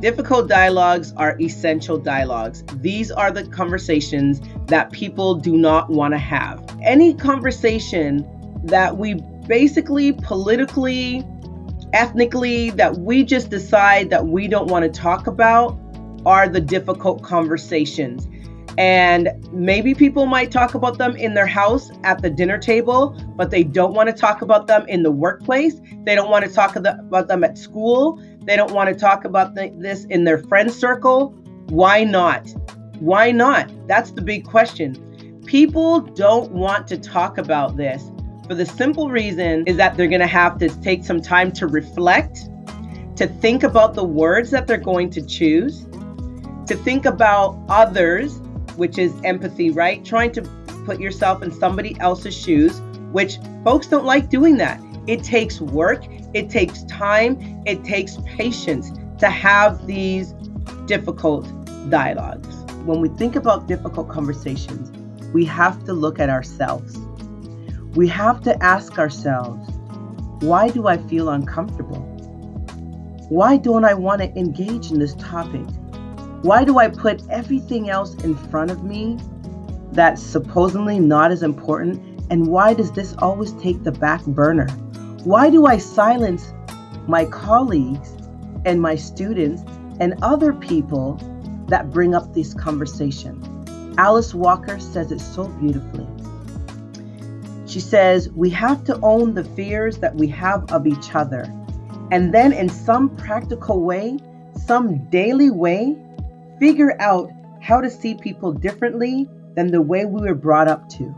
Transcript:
Difficult dialogues are essential dialogues. These are the conversations that people do not want to have. Any conversation that we basically politically, ethnically, that we just decide that we don't want to talk about are the difficult conversations. And maybe people might talk about them in their house at the dinner table, but they don't want to talk about them in the workplace. They don't want to talk about them at school. They don't want to talk about this in their friend circle. Why not? Why not? That's the big question. People don't want to talk about this for the simple reason is that they're going to have to take some time to reflect, to think about the words that they're going to choose, to think about others, which is empathy, right? Trying to put yourself in somebody else's shoes, which folks don't like doing that. It takes work, it takes time, it takes patience to have these difficult dialogues. When we think about difficult conversations, we have to look at ourselves. We have to ask ourselves, why do I feel uncomfortable? Why don't I want to engage in this topic? Why do I put everything else in front of me that's supposedly not as important? And why does this always take the back burner? Why do I silence my colleagues and my students and other people that bring up this conversation? Alice Walker says it so beautifully. She says, We have to own the fears that we have of each other. And then, in some practical way, some daily way, figure out how to see people differently than the way we were brought up to.